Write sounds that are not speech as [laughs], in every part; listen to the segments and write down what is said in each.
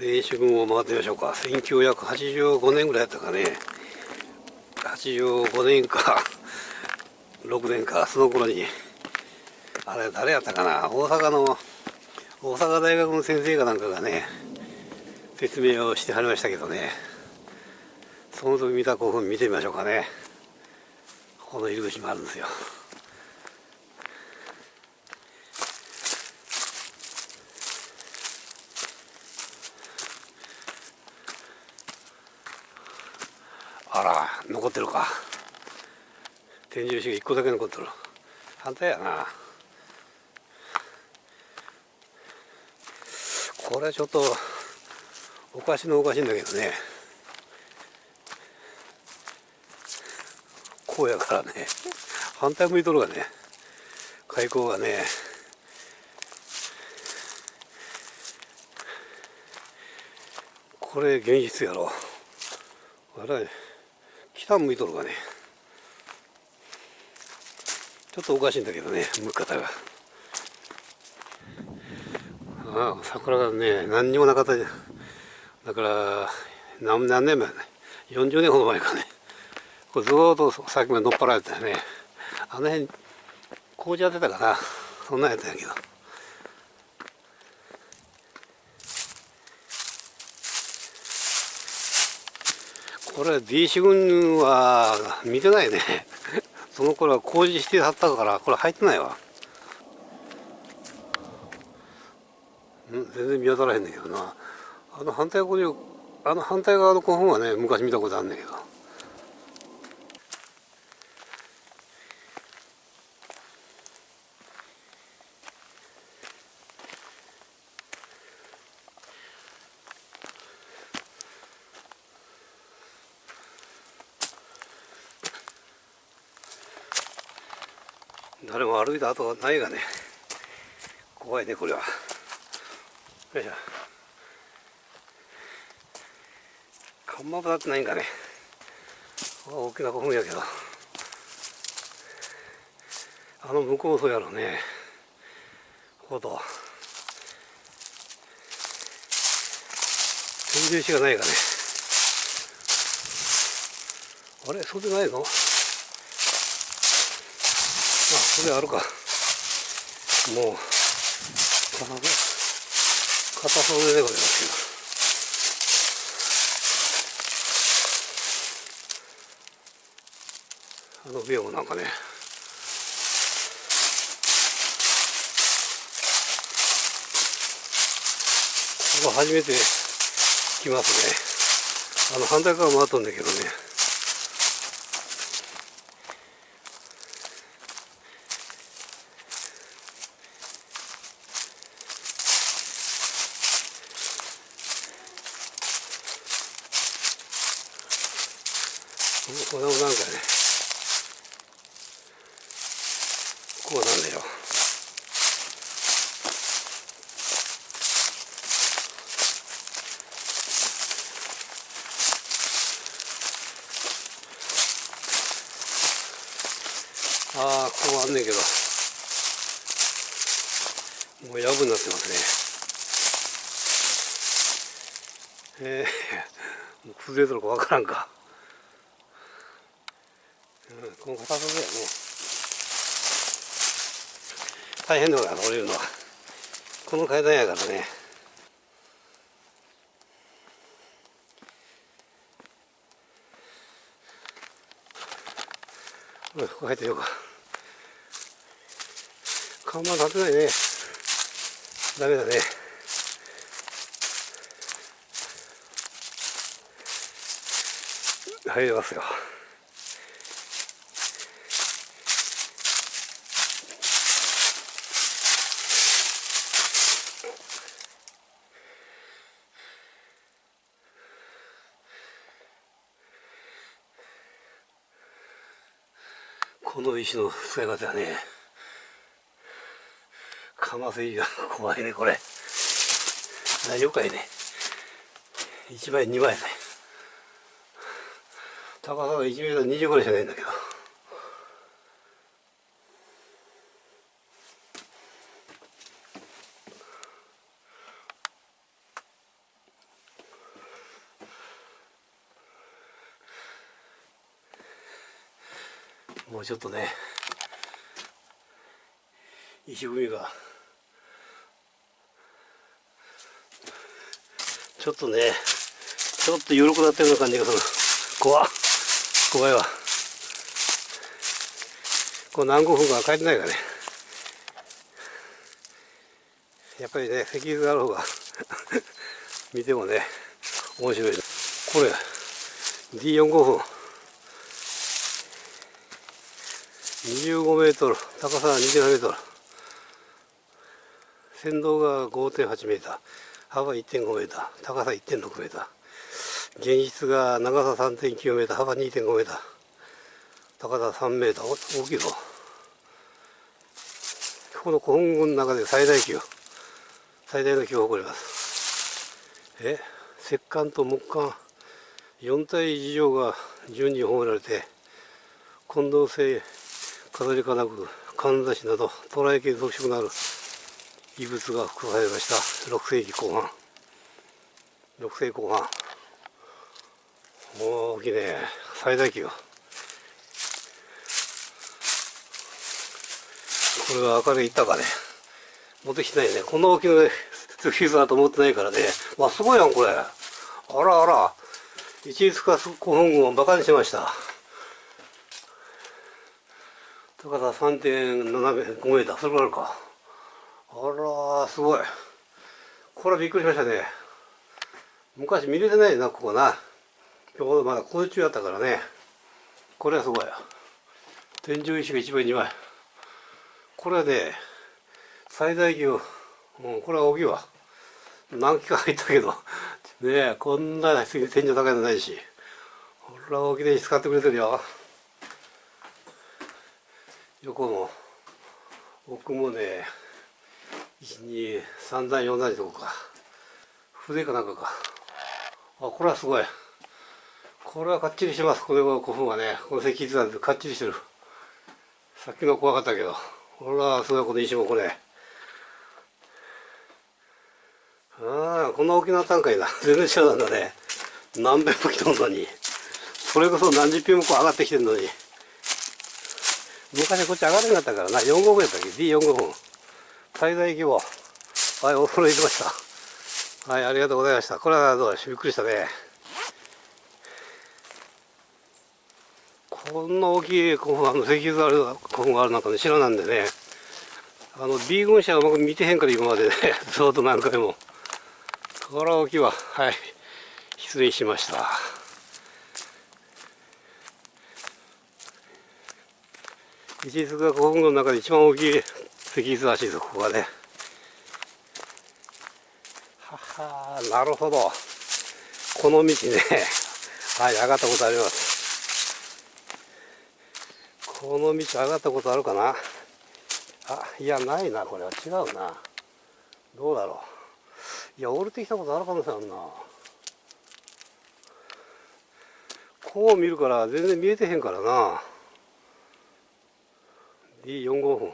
霊主軍を回ってみましょうか。1985年ぐらいだったかね。85 [laughs] 年か6年かその頃にあれ誰やったかな？大阪の大阪大学の先生かなんかがね説明をしてはりましたけどね。その時見た興奮見てみましょうかね。この入り口もあるんですよあら残ってるか。天井石が1個だけ残ってる。反対やな。これはちょっとおかしのおかしいんだけどね。こうやからね。反対向いとるがね。開口がね。これ現実やろ。あれ北向いとるがね。ちょっとおかしいんだけどね向き方が。ああ桜がね何にもなかったじゃん。だから何何年前ね。40年ほど前かね。これずっと先まで乗っ張られてたね。あの辺工事やってたかな。そんなんやったんやけど。これ D 四軍は見てないね。[laughs] その頃は工事してはったからこれ入ってないわ。全然見当たらへんねんけどな。あの反対側あの反対側の古墳はね昔見たことあんねんけど。誰も歩いた跡はないがね。怖いねこれは。よいしょ。看板もなってないんかね。大きな古墳やけど。あの向こうそうやろね。ほど天井石がないかね。あれそうでないの？それあるか。もう片袖でございますけど。あのビオもなんかね。ここ初めて来ますね。あの反対側回ったんだけどね。これもなんかね。こうなんだよ。ああここあんねんけど。もうやぶになってますね。ええー、もう崩れとるかわからんか。この片袖やね。大変だから降りるのは。この階段やからね。おいここ入ってみようか。看板立てないね。ダメだね。入れますよこの石の使い方はね。かませ石が怖いねこれ。大丈夫かいね。1枚2枚ね。高さが1メートル20ぐらいしかないんだけど。もうちょっとね石組みが。ちょっとねちょっと緩くなったような感じがする。怖っ。怖いわ。こう何5分か帰ってないからね。やっぱりね石油がある方が [laughs] 見てもね面白い。これ D45 分25メートル高さは27メートル。先導が5.8メーター幅1.5メーター高さ1.6メーター現実が長さ3.9メーター幅2.5メーター高さ3メーター大きいぞ。この古墳群の中で最大級。最大の規模を誇ります。え石棺と木棺。4体以上が順に褒められて近藤製飾りかなくかんざしなど捉え系特色のある遺物が含まれました。6世紀後半。6世紀後半。大きいね。最大級。これが明るい板がね持ってきてないね。こんな大きなフィズだと思ってないからね。まあすごいやんこれ。あらあら。一律化古墳群をバカにしました。高さ3.75メーターそれぐらいあるか。あらすごい。これはびっくりしましたね。昔見れてないなここな。ちょうどまだ工事中やったからね。これはすごい。天井石が1枚2枚。これはね最大級うんこれは大きいわ。何機か入ったけど。ねえこんな天井高いのないし。ほら大きな石使ってくれてるよ。横も奥もね123段4段とこか。筆かなんかか。あこれはすごい。これはかっちりします。これは古墳はね。この石筆なんてかっちりしてる。さっきの怖かったけど。ほらすごいこの石もこれああこんな大きな単価いな全然違うんだね。何遍も来たのに。それこそ何十遍もこう上がってきてるのに。昔こっち上がれなかったからな。4号分やったっけ？D45 分。最大規模。はいお風呂行きました。はいありがとうございました。これはどうびっくりしたね。こんな大きい古墳あの石油がある古墳があるなんかね知らなんでね。あの B 群車は僕見てへんから今までね。[laughs] ずっと何回も。これは大きいわ。はい。失礼しました。一律が古墳群の中で一番大きい石油らしいですここはね。ははなるほど。この道ね。[laughs] はい上がったことあります。この道上がったことあるかな。あいやないなこれは。違うな。どうだろう。いや降りてきたことあるかもしれんな。こう見るから全然見えてへんからな。D45 分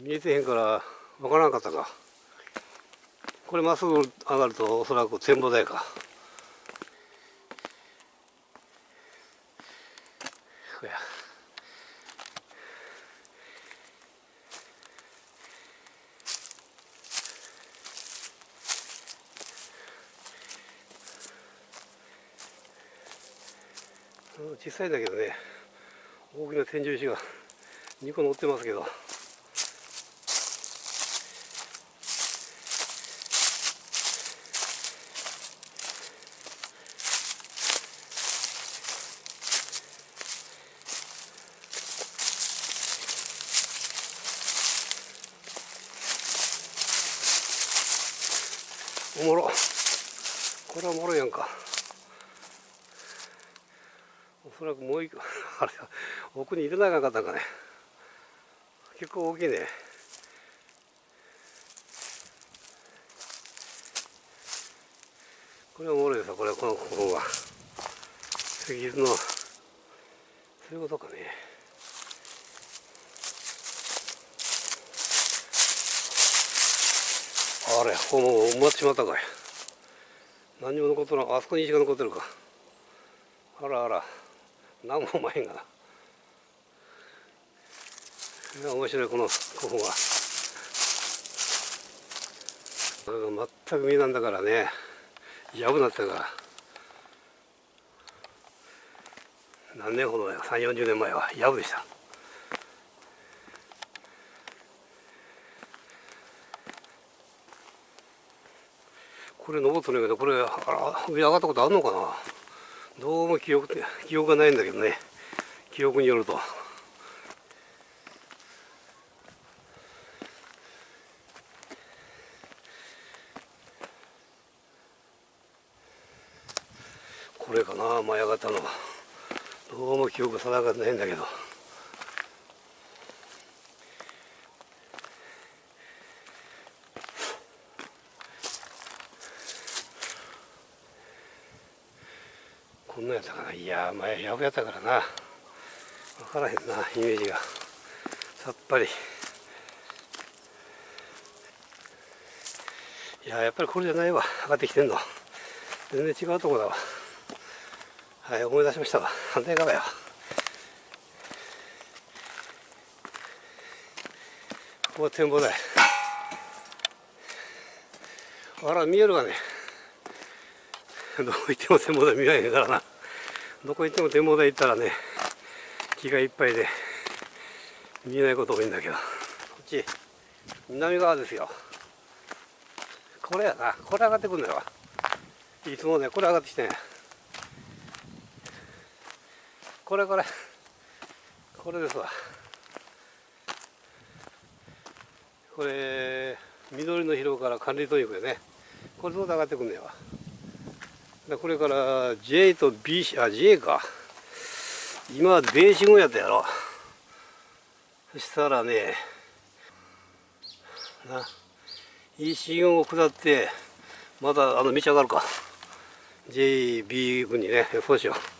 見えてへんから分からんかったか。これまっすぐ上がるとおそらく展望台か。小さいんだけどね大きな天井石が。2個乗ってますけど。おもろ。これはおもろいやんか。おそらくもう一個 [laughs] あれ奥に入れなかったかね。結構大きいね。これはおもろいですこれはこのここは。石油の。そういうことかね。あれここもう埋まってしまったかい。何にも残ってないあそこに石が残ってるか。あらあら。何も前へんがな。面白いこの古墳は。こが全く実なんだからね。やぶなってたから。何年ほど前3 4 0年前は。やぶでした。これ登ってるけどこれあら上上がったことあるのかな？どうも記憶記憶がないんだけどね。記憶によると。これかな舞い上がったの。どうも記憶定かないんだけど。こんなやったかな。いや前やぶやったからな。分からへんなイメージが。さっぱり。いややっぱりこれじゃないわ。上がってきてんの。全然違うとこだわ。はい思い出しましたわ。反対側やここは展望台。あら見えるわね。どこ行っても展望台見られへんからな。どこ行っても展望台行ったらね気がいっぱいで見えないこと多いんだけど。こっち南側ですよ。これやな。これ上がってくるんだよ。いつもねこれ上がってきてねこれこれこれですわ。これ緑の広から管理トニックでね。これどう上がってくんねやわ。これから J と B あ J か。今は米信号やったやろ。そしたらねないい信号を下ってまたあの道上がるか。JB 軍にねそうしよう